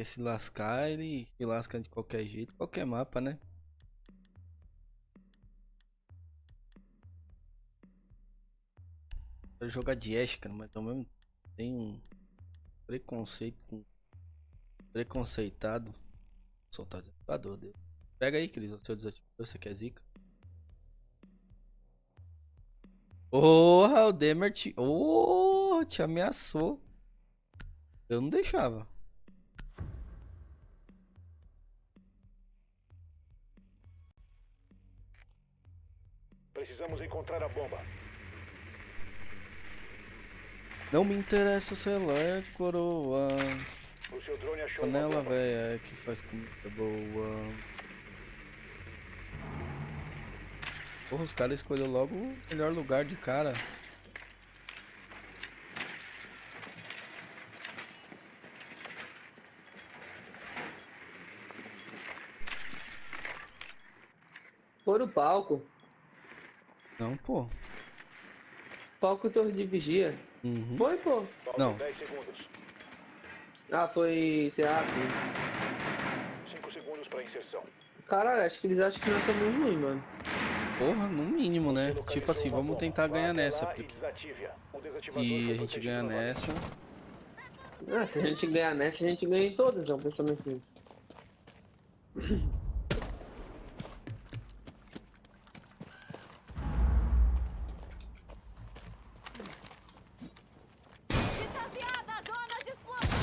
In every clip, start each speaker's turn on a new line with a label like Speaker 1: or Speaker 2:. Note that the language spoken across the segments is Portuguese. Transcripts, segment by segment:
Speaker 1: quer se lascar, ele se lasca de qualquer jeito, qualquer mapa, né? Quero jogar de Ash, cara, mas também tem um preconceito com preconceitado. Soltar desativador dele. Pega aí, Cris, o seu desativador, você quer zica? Porra, o Demer. Oh, te ameaçou. Eu não deixava.
Speaker 2: Precisamos encontrar a bomba.
Speaker 1: Não me interessa se ela é coroa.
Speaker 2: O seu drone achou
Speaker 1: Panela velha é que faz comida boa. Porra, os caras escolheram logo o melhor lugar de cara.
Speaker 3: Foi no palco.
Speaker 1: Não, pô.
Speaker 3: Palco Torre de Vigia.
Speaker 1: Uhum.
Speaker 3: Foi, pô.
Speaker 1: Não.
Speaker 2: 10 segundos.
Speaker 3: Ah, foi teatro.
Speaker 2: 5 segundos para inserção.
Speaker 3: Caralho, acho que eles acham que nós somos ruins, mano.
Speaker 1: Porra, no mínimo, né? Tipo assim, vamos tentar ganhar nessa.
Speaker 2: e
Speaker 1: Porque se a gente ganhar nessa.
Speaker 3: Ah, se a gente ganhar nessa, a gente ganha em todas, é um pensamento meu.
Speaker 4: Distanciada a zona de explosão.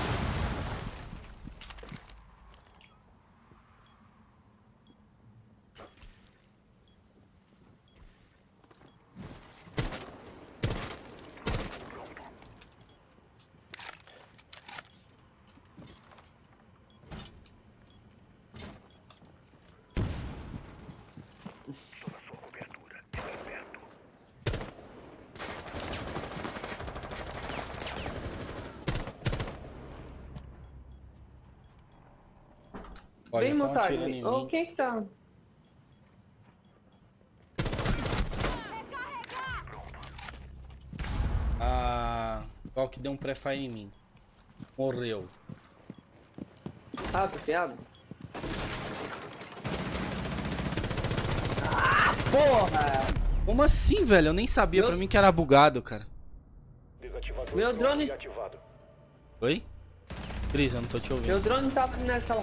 Speaker 1: Olha,
Speaker 3: Vem,
Speaker 1: em
Speaker 3: Ô, quem que tá?
Speaker 1: Ah, qual que deu um pré-fire em mim? Morreu.
Speaker 3: Ah, tá fiado? Ah, porra!
Speaker 1: Como assim, velho? Eu nem sabia,
Speaker 3: Meu-
Speaker 1: pra mim que era bugado, cara.
Speaker 3: Meu drone-
Speaker 2: ativado.
Speaker 1: Oi? Cris, eu não tô te ouvindo.
Speaker 3: Meu drone tá nessa.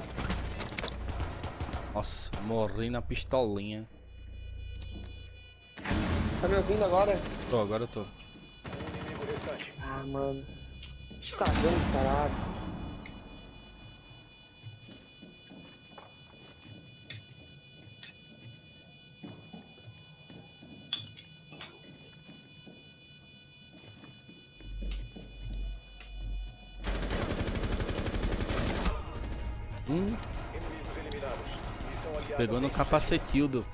Speaker 1: Nossa, morri na pistolinha.
Speaker 3: Tá me ouvindo agora?
Speaker 1: Tô, agora eu tô.
Speaker 3: Ah, mano. Cagando, caralho.
Speaker 1: Hum, pegou no capacetildo.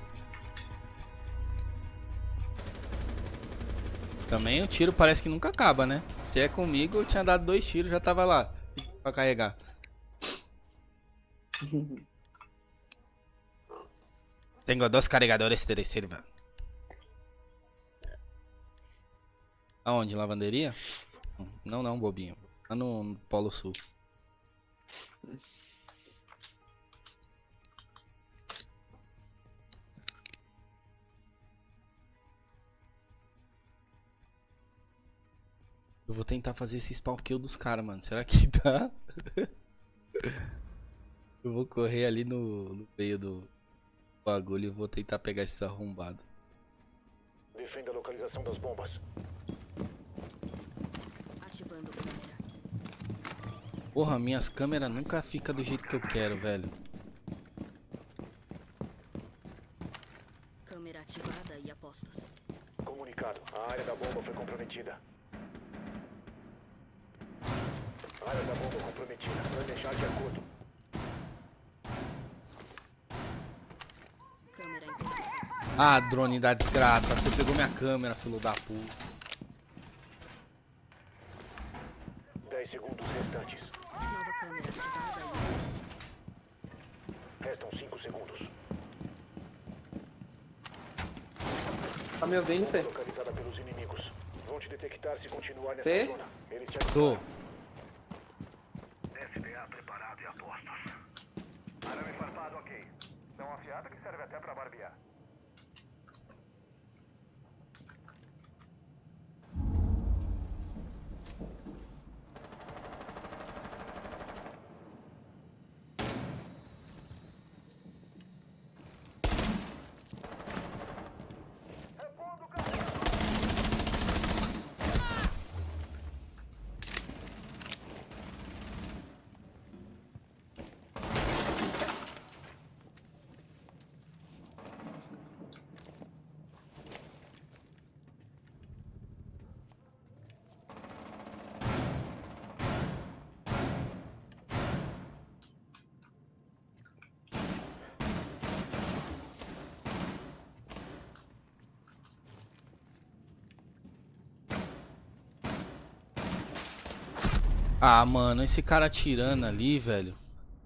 Speaker 1: Também o tiro parece que nunca acaba, né? Se é comigo, eu tinha dado dois tiros, já tava lá. Pra carregar. Tenho dois carregadores de reserva. Aonde? Lavanderia? Não, não, bobinho. Lá no, no Polo Sul. Eu vou tentar fazer esse spawn kill dos caras, mano. Será que dá? Eu vou correr ali no, no meio do bagulho e vou tentar pegar esses arrombados.
Speaker 2: Defenda a localização das bombas.
Speaker 4: Ativando câmera.
Speaker 1: Porra, minhas câmeras nunca ficam do jeito que eu quero, velho.
Speaker 4: Câmera ativada e apostos.
Speaker 2: Comunicado. A área da bomba foi comprometida. Área da bomba comprometida. Planejar de acordo.
Speaker 4: Câmera em posição.
Speaker 1: Ah, drone da desgraça. Você pegou minha câmera, filho da puta.
Speaker 2: 10 segundos restantes.
Speaker 4: Nova câmera ativada
Speaker 2: Restam 5 segundos.
Speaker 3: Tá me ouvindo, Fê?
Speaker 2: Localizada pelos inimigos. Vão te detectar se continuar nessa
Speaker 3: Fê?
Speaker 2: zona. Eles te
Speaker 1: Tô.
Speaker 2: SDA preparado e a posto. tão afiada que serve até pra barbear.
Speaker 1: Ah, mano, esse cara atirando ali, velho.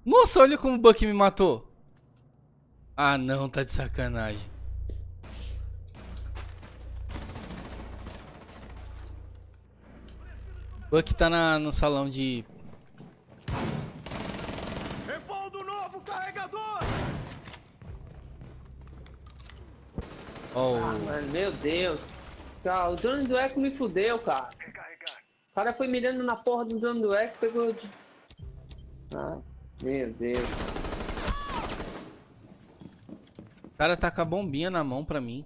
Speaker 1: Nossa, olha como o Buck me matou. Ah, não, tá de sacanagem. Buck tá na, no salão de...
Speaker 2: Repondo novo carregador!
Speaker 1: Oh,
Speaker 3: Mano, meu Deus. Cara, o drone do Eco me fudeu, cara. O cara foi mirando na porra do drone do Eco, pegou de... Ah, meu Deus.
Speaker 1: o cara tá com a bombinha na mão pra mim.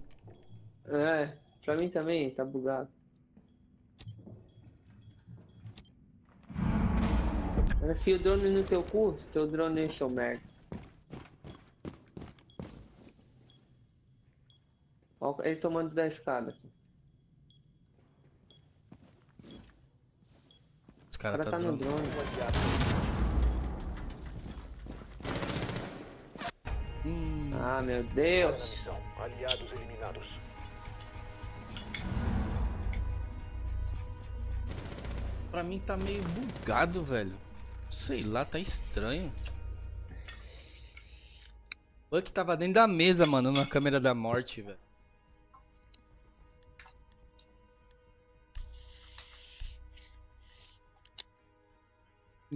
Speaker 3: É, pra mim também, tá bugado. Enfia o drone no teu cu, se teu drone é seu merda. Ó, ele tomando da escada.
Speaker 1: Os
Speaker 3: O
Speaker 1: caras
Speaker 3: cara
Speaker 1: tá
Speaker 3: tá no drone.
Speaker 1: Hum,
Speaker 3: Ah, meu Deus.
Speaker 2: Aliados eliminados.
Speaker 1: pra mim tá meio bugado, velho. Sei lá, tá estranho. Buck tava dentro da mesa, mano, na câmera da morte, velho.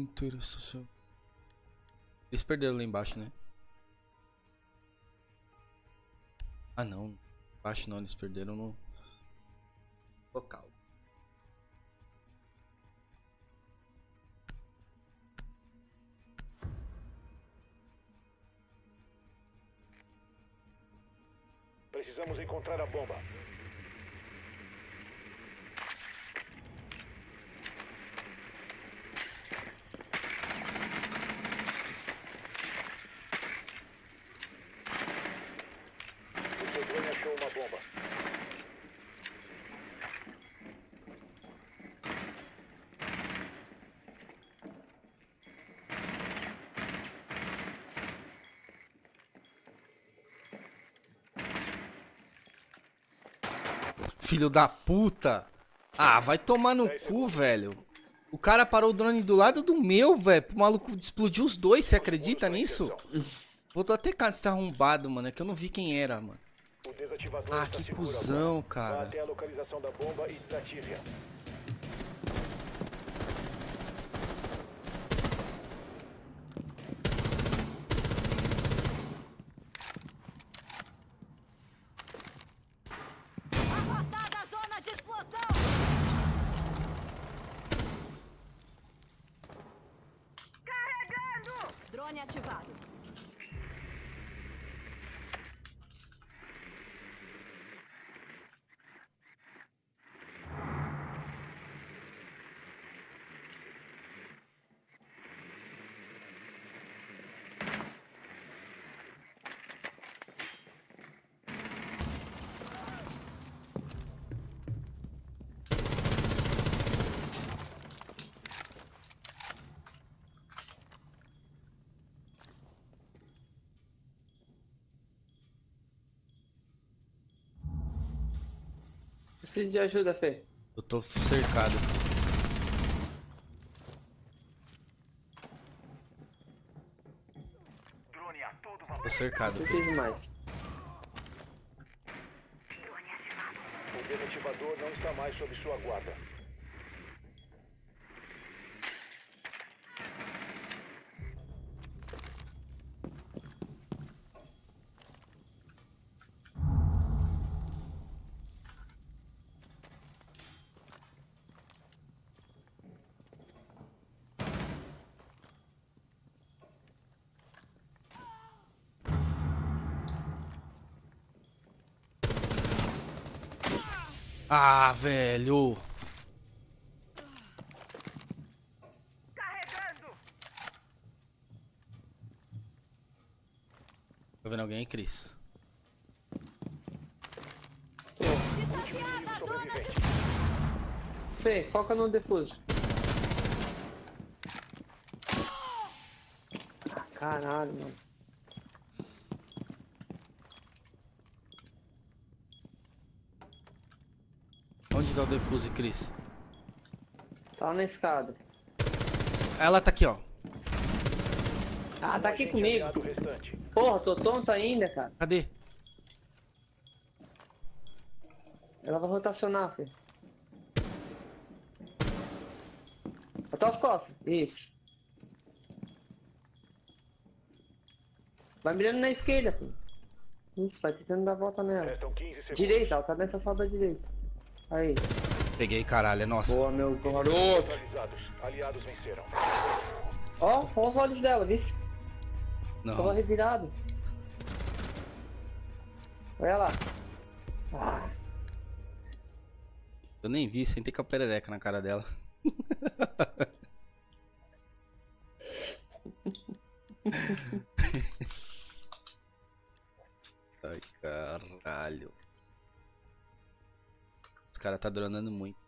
Speaker 1: Pintura social. Eles perderam lá embaixo, né? Ah, não. Embaixo não, eles perderam no local.
Speaker 2: Precisamos encontrar a bomba. O seu drone achou uma bomba.
Speaker 1: Filho da puta. Ah, vai tomar no cu, velho. O cara parou o drone do lado do meu, velho. O maluco explodiu os dois, você acredita nisso? Voltou até cara desse arrombado, mano. É que eu não vi quem era, mano. Ah, que cuzão, cara.
Speaker 2: até a localização da bomba e desative-a.
Speaker 4: Afastar da zona de explosão! Carregando! Drone ativado.
Speaker 3: Preciso de ajuda, Fê.
Speaker 1: Eu tô cercado.
Speaker 2: Drone a todo vapor.
Speaker 1: Tô cercado.
Speaker 3: Preciso mais.
Speaker 2: O desativador não está mais sob sua guarda.
Speaker 1: Ah, velho. Tá vendo alguém aí, Cris?
Speaker 4: De...
Speaker 3: Fê, foca no defuso. Ah, caralho, mano.
Speaker 1: Onde tá o defuse, Cris?
Speaker 3: Tá na escada.
Speaker 1: Ela tá aqui, ó.
Speaker 3: Ah, tá aqui comigo. Porra, tô tonto ainda, cara.
Speaker 1: Cadê?
Speaker 3: Ela vai rotacionar, Fê. Bota as costas. Isso. Vai mirando na esquerda, Fê. Isso, vai tentando dar a volta nela.
Speaker 2: Restam 15 segundos.
Speaker 3: Direita, ela tá nessa sala da direita. Aí.
Speaker 1: Peguei, caralho, é nossa.
Speaker 3: Boa, meu garoto.
Speaker 2: Aliados venceram.
Speaker 3: Ó, olha os olhos dela, viu? Tava
Speaker 1: Não.
Speaker 3: revirado. Olha lá. Ah,
Speaker 1: Eu nem vi, sentei com a perereca na cara dela. Ai, caralho. Os caras tá dronando muito.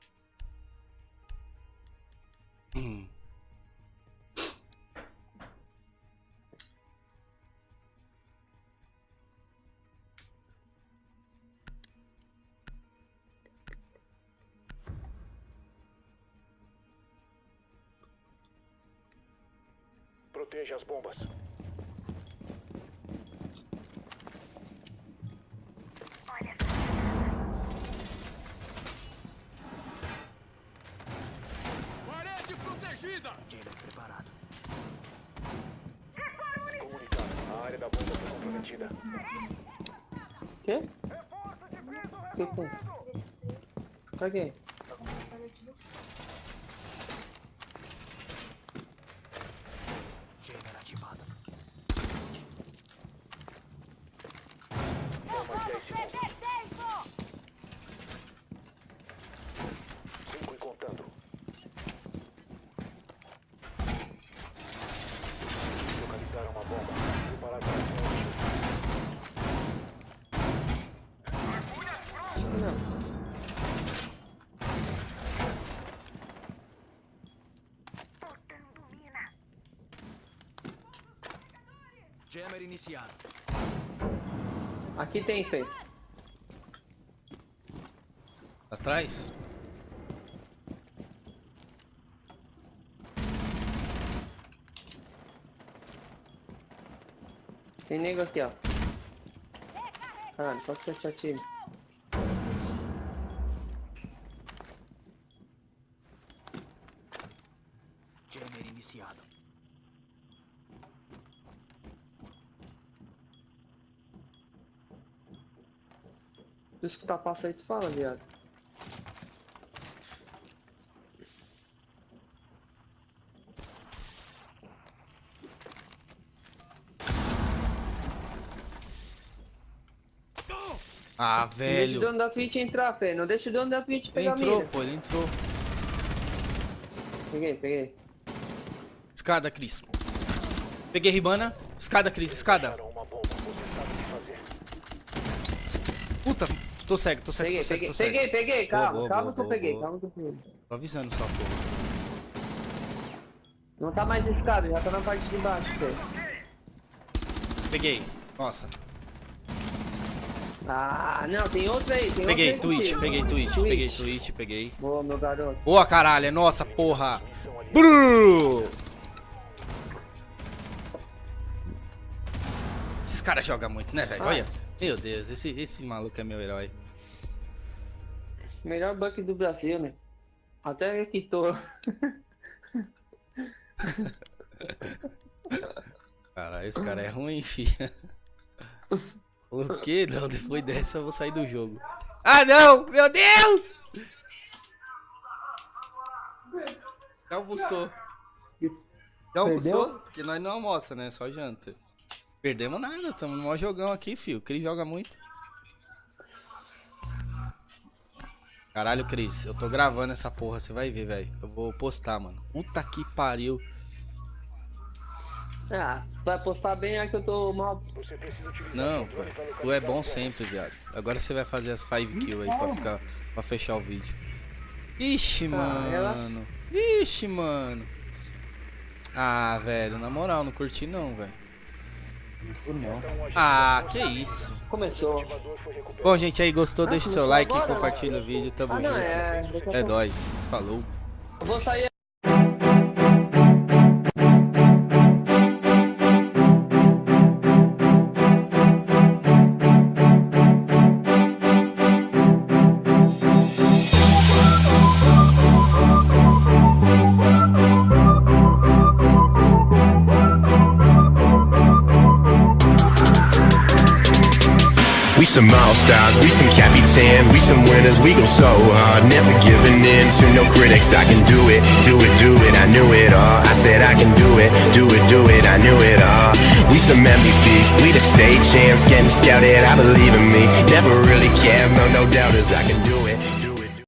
Speaker 2: Proteja as bombas. Da bomba foi comprometida.
Speaker 3: quê? Que que tem? Pra quê?
Speaker 4: Vamos perder tempo!
Speaker 2: Cinco e contando. Localizaram uma bomba. Preparar para a
Speaker 3: Acho que não.
Speaker 5: Jammer iniciado.
Speaker 3: Aqui tem, Fê.
Speaker 1: Atrás?
Speaker 3: Tem nego aqui, ó. Caralho, pode fechar time.
Speaker 5: Jammer iniciado.
Speaker 3: Se escutar passo aí, tu fala, viado.
Speaker 1: Ah,
Speaker 3: Não deixa o
Speaker 1: velho.
Speaker 3: dono da Fit entrar, Fê. Não deixa o dono da
Speaker 1: Ele
Speaker 3: pegar a
Speaker 1: entrou,
Speaker 3: mira.
Speaker 1: pô, ele entrou.
Speaker 3: Peguei, peguei.
Speaker 1: Escada, Cris. Peguei Ribana. Escada, Cris, escada.
Speaker 2: Acharam uma bomba. Você sabe o que fazer.
Speaker 1: Puta, tô cego, tô cego,
Speaker 3: Peguei,
Speaker 1: tô cego,
Speaker 3: peguei,
Speaker 1: tô cego.
Speaker 3: peguei, peguei. Calma,
Speaker 1: boa,
Speaker 3: calma
Speaker 1: boa,
Speaker 3: que eu
Speaker 1: boa,
Speaker 3: peguei, calma que eu peguei.
Speaker 1: Tô avisando só, pô.
Speaker 3: Não tá mais escada, já tá na parte de baixo.
Speaker 1: Peguei. Nossa.
Speaker 3: Ah, não, tem outra aí, tem
Speaker 1: Peguei,
Speaker 3: outra aí
Speaker 1: Twitch, peguei Twitch, peguei Twitch, peguei.
Speaker 3: Boa, meu garoto.
Speaker 1: Boa, caralho, nossa, porra. Brrr. Esses caras jogam muito, né, velho?
Speaker 3: Ah.
Speaker 1: Olha. Meu Deus, esse, esse maluco é meu herói.
Speaker 3: Melhor buck do Brasil, né? Até quitou.
Speaker 1: Cara, esse cara é ruim, filha. O que? Não, depois dessa eu vou sair do jogo. Ah, não! Meu Deus! Já almoçou. Já almoçou? Porque nós não almoça, né? Só janta. Perdemos nada, estamos no maior jogão aqui, filho. O Cris joga muito. Caralho, Cris, eu tô gravando essa porra, você vai ver, velho. Eu vou postar, mano. Puta que pariu.
Speaker 3: Ah, vai postar bem é que eu tô mal.
Speaker 1: Não,
Speaker 2: pra
Speaker 1: Tu é bom sempre, viado. Agora você vai fazer as 5 kills aí pra ficar. pra fechar o vídeo. Ixi,
Speaker 3: ela-
Speaker 1: mano. Ixi, mano. Ah, velho, na moral, não curti não, velho. Ah, que isso.
Speaker 3: Começou.
Speaker 1: Bom, gente, aí gostou?
Speaker 3: Ah,
Speaker 1: Deixa seu
Speaker 3: começou
Speaker 1: like,
Speaker 3: agora,
Speaker 1: compartilha o vídeo, tamo
Speaker 3: Ah, não,
Speaker 1: junto.
Speaker 3: é.
Speaker 1: É nóis. Falou.
Speaker 3: Eu vou sair
Speaker 6: some all-stars, we some capitan, we some winners, we go so hard. Never giving in to no critics, I can do it, do it, do it, I knew it all. I said I can do it, do it, do it, I knew it all. We some MVPs, we the state champs, getting scouted, I believe in me. Never really cared, no, no doubters, I can do it